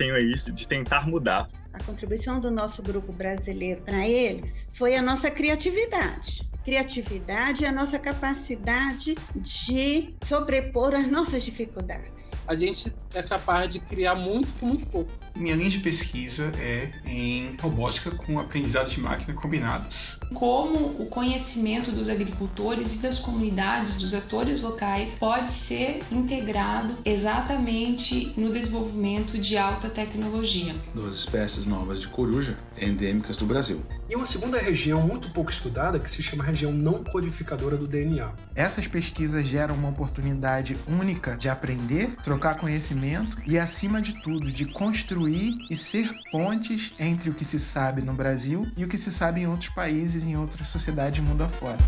tenho é isso, de tentar mudar. A contribuição do nosso grupo brasileiro para eles foi a nossa criatividade criatividade e a nossa capacidade de sobrepor as nossas dificuldades. A gente é capaz de criar muito com muito pouco. Minha linha de pesquisa é em robótica com aprendizado de máquina combinados. Como o conhecimento dos agricultores e das comunidades, dos atores locais, pode ser integrado exatamente no desenvolvimento de alta tecnologia. Duas espécies novas de coruja endêmicas do Brasil. E uma segunda região muito pouco estudada que se chama região não codificadora do DNA. Essas pesquisas geram uma oportunidade única de aprender, trocar conhecimento e, acima de tudo, de construir e ser pontes entre o que se sabe no Brasil e o que se sabe em outros países, em outras sociedades mundo afora.